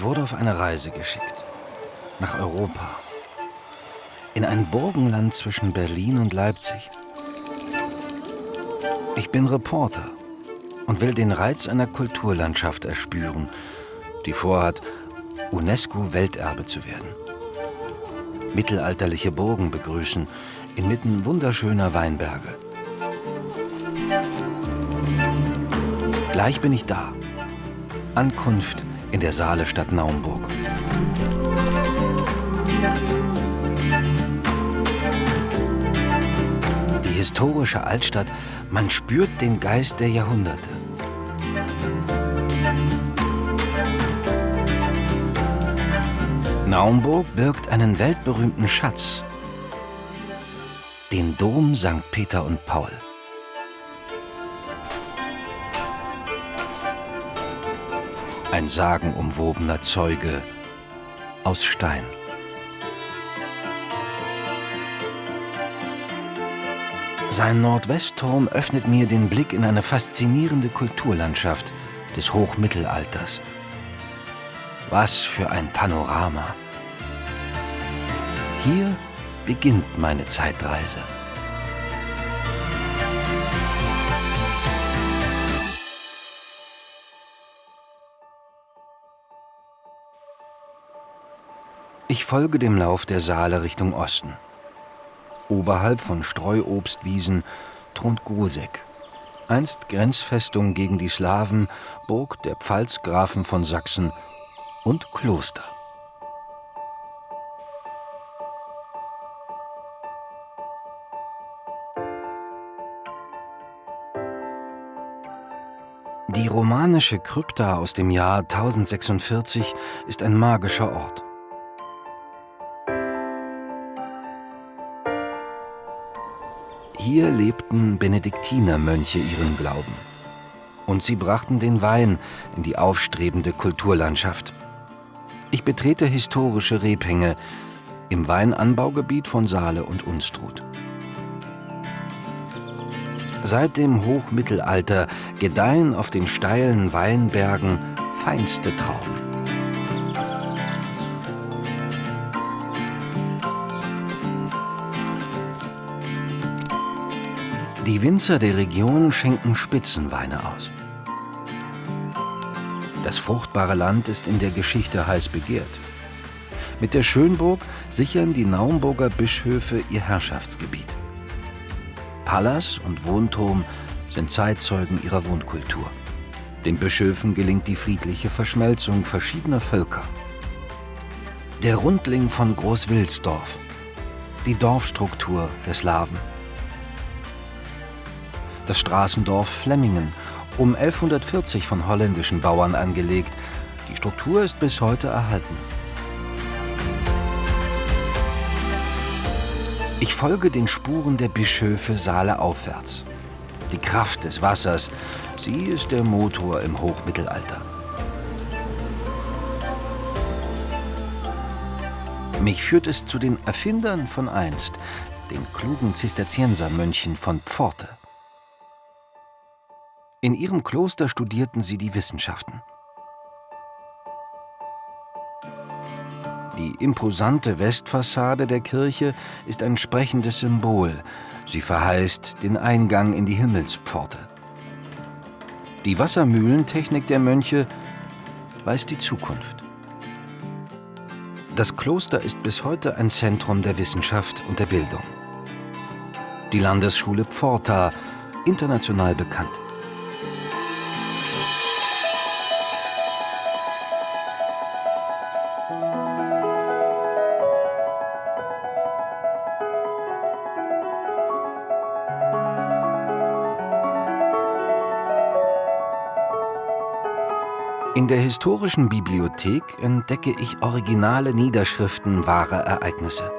Ich wurde auf eine Reise geschickt. Nach Europa. In ein Burgenland zwischen Berlin und Leipzig. Ich bin Reporter und will den Reiz einer Kulturlandschaft erspüren, die vorhat, UNESCO-Welterbe zu werden. Mittelalterliche Burgen begrüßen, inmitten wunderschöner Weinberge. Gleich bin ich da. Ankunft in der Saale Stadt Naumburg. Die historische Altstadt, man spürt den Geist der Jahrhunderte. Naumburg birgt einen weltberühmten Schatz, den Dom St. Peter und Paul. Ein sagenumwobener Zeuge aus Stein. Sein Nordwestturm öffnet mir den Blick in eine faszinierende Kulturlandschaft des Hochmittelalters. Was für ein Panorama! Hier beginnt meine Zeitreise. Ich folge dem Lauf der Saale Richtung Osten. Oberhalb von Streuobstwiesen thront Grusek, einst Grenzfestung gegen die Slawen, Burg der Pfalzgrafen von Sachsen und Kloster. Die romanische Krypta aus dem Jahr 1046 ist ein magischer Ort. Hier lebten Benediktinermönche ihren Glauben. Und sie brachten den Wein in die aufstrebende Kulturlandschaft. Ich betrete historische Rebhänge im Weinanbaugebiet von Saale und Unstrut. Seit dem Hochmittelalter gedeihen auf den steilen Weinbergen feinste Trauben. Die Winzer der Region schenken Spitzenweine aus. Das fruchtbare Land ist in der Geschichte heiß begehrt. Mit der Schönburg sichern die Naumburger Bischöfe ihr Herrschaftsgebiet. Palas und Wohnturm sind Zeitzeugen ihrer Wohnkultur. Den Bischöfen gelingt die friedliche Verschmelzung verschiedener Völker. Der Rundling von Großwilsdorf, die Dorfstruktur der Slawen das Straßendorf Flemmingen, um 1140 von holländischen Bauern angelegt. Die Struktur ist bis heute erhalten. Ich folge den Spuren der Bischöfe Saale aufwärts. Die Kraft des Wassers, sie ist der Motor im Hochmittelalter. Mich führt es zu den Erfindern von einst, den klugen Zisterziensermönchen von Pforte. In ihrem Kloster studierten sie die Wissenschaften. Die imposante Westfassade der Kirche ist ein sprechendes Symbol. Sie verheißt den Eingang in die Himmelspforte. Die Wassermühlentechnik der Mönche weist die Zukunft. Das Kloster ist bis heute ein Zentrum der Wissenschaft und der Bildung. Die Landesschule Pforta, international bekannt. In der historischen Bibliothek entdecke ich originale Niederschriften wahrer Ereignisse.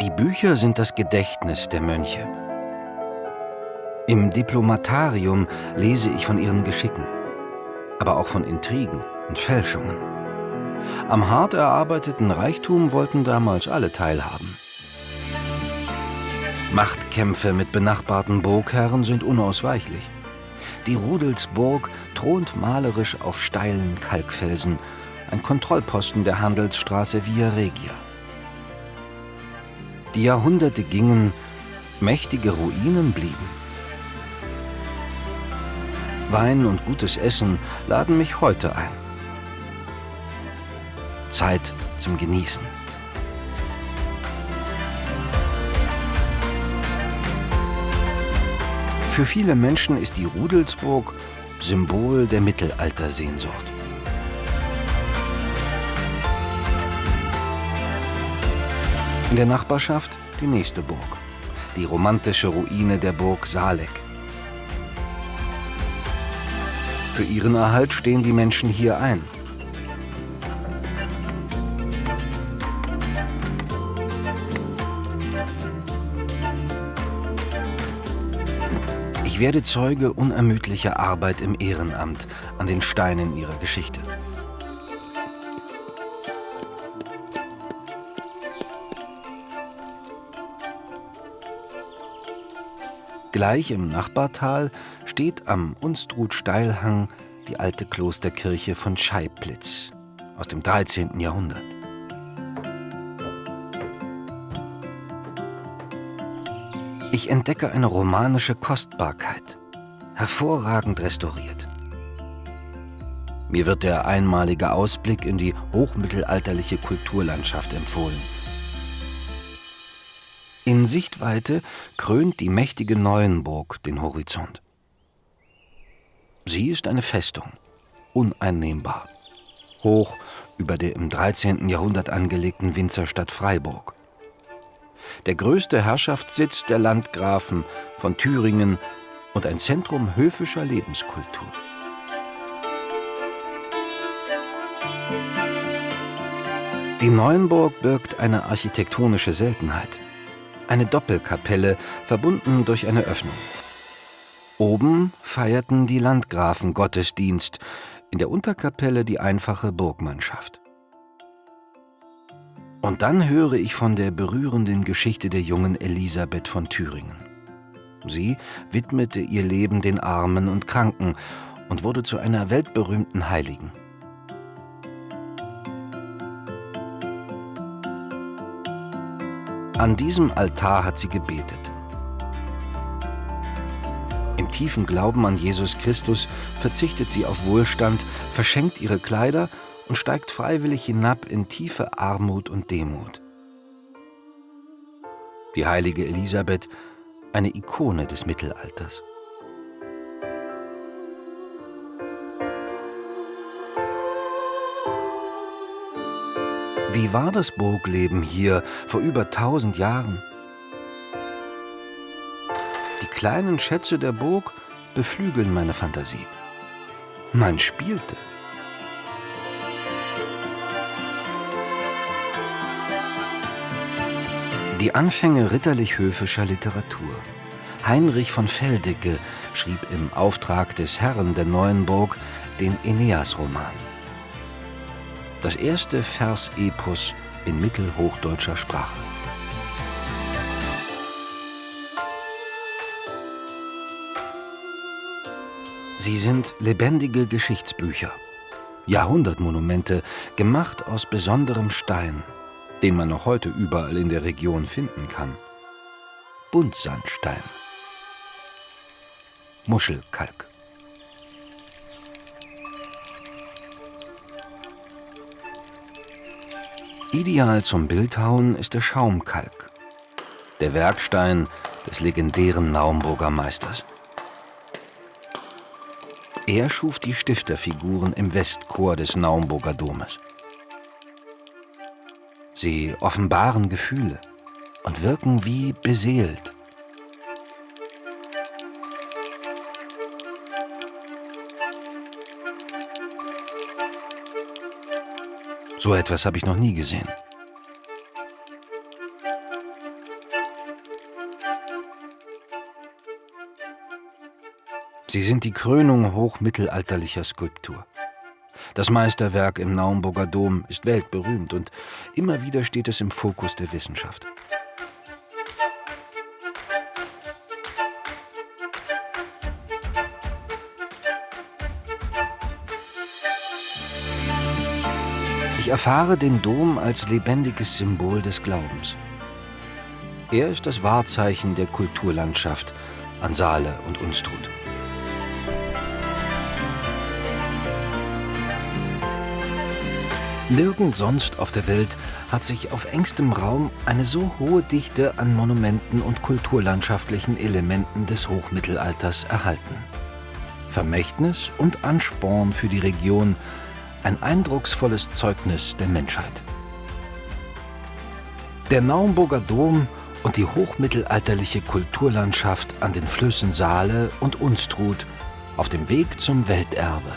Die Bücher sind das Gedächtnis der Mönche. Im Diplomatarium lese ich von ihren Geschicken, aber auch von Intrigen und Fälschungen. Am hart erarbeiteten Reichtum wollten damals alle teilhaben. Machtkämpfe mit benachbarten Burgherren sind unausweichlich. Die Rudelsburg thront malerisch auf steilen Kalkfelsen, ein Kontrollposten der Handelsstraße Via Regia. Die Jahrhunderte gingen, mächtige Ruinen blieben. Wein und gutes Essen laden mich heute ein. Zeit zum Genießen. Für viele Menschen ist die Rudelsburg Symbol der Mittelaltersehnsucht. In der Nachbarschaft die nächste Burg, die romantische Ruine der Burg Saleck. Für ihren Erhalt stehen die Menschen hier ein. Ich werde Zeuge unermüdlicher Arbeit im Ehrenamt an den Steinen ihrer Geschichte. Gleich im Nachbartal steht am Unstrut-Steilhang die alte Klosterkirche von Scheiblitz aus dem 13. Jahrhundert. Ich entdecke eine romanische Kostbarkeit, hervorragend restauriert. Mir wird der einmalige Ausblick in die hochmittelalterliche Kulturlandschaft empfohlen. In Sichtweite krönt die mächtige Neuenburg den Horizont. Sie ist eine Festung, uneinnehmbar, hoch über der im 13. Jahrhundert angelegten Winzerstadt Freiburg der größte Herrschaftssitz der Landgrafen von Thüringen und ein Zentrum höfischer Lebenskultur. Die Neuenburg birgt eine architektonische Seltenheit. Eine Doppelkapelle, verbunden durch eine Öffnung. Oben feierten die Landgrafen Gottesdienst, in der Unterkapelle die einfache Burgmannschaft. Und dann höre ich von der berührenden Geschichte der jungen Elisabeth von Thüringen. Sie widmete ihr Leben den Armen und Kranken und wurde zu einer weltberühmten Heiligen. An diesem Altar hat sie gebetet. Im tiefen Glauben an Jesus Christus verzichtet sie auf Wohlstand, verschenkt ihre Kleider und steigt freiwillig hinab in tiefe Armut und Demut. Die heilige Elisabeth, eine Ikone des Mittelalters. Wie war das Burgleben hier vor über tausend Jahren? Die kleinen Schätze der Burg beflügeln meine Fantasie. Man spielte. Die Anfänge ritterlich-höfischer Literatur. Heinrich von Feldecke schrieb im Auftrag des Herren der Neuenburg den Aeneas-Roman. Das erste Versepos in mittelhochdeutscher Sprache. Sie sind lebendige Geschichtsbücher, Jahrhundertmonumente, gemacht aus besonderem Stein, den man noch heute überall in der Region finden kann. Buntsandstein. Muschelkalk. Ideal zum Bildhauen ist der Schaumkalk, der Werkstein des legendären Naumburger Meisters. Er schuf die Stifterfiguren im Westchor des Naumburger Domes. Sie offenbaren Gefühle und wirken wie beseelt. So etwas habe ich noch nie gesehen. Sie sind die Krönung hochmittelalterlicher Skulptur. Das Meisterwerk im Naumburger Dom ist weltberühmt und immer wieder steht es im Fokus der Wissenschaft. Ich erfahre den Dom als lebendiges Symbol des Glaubens. Er ist das Wahrzeichen der Kulturlandschaft an Saale und Unstrut. Nirgend sonst auf der Welt hat sich auf engstem Raum eine so hohe Dichte an Monumenten und kulturlandschaftlichen Elementen des Hochmittelalters erhalten. Vermächtnis und Ansporn für die Region, ein eindrucksvolles Zeugnis der Menschheit. Der Naumburger Dom und die hochmittelalterliche Kulturlandschaft an den Flüssen Saale und Unstrut auf dem Weg zum Welterbe.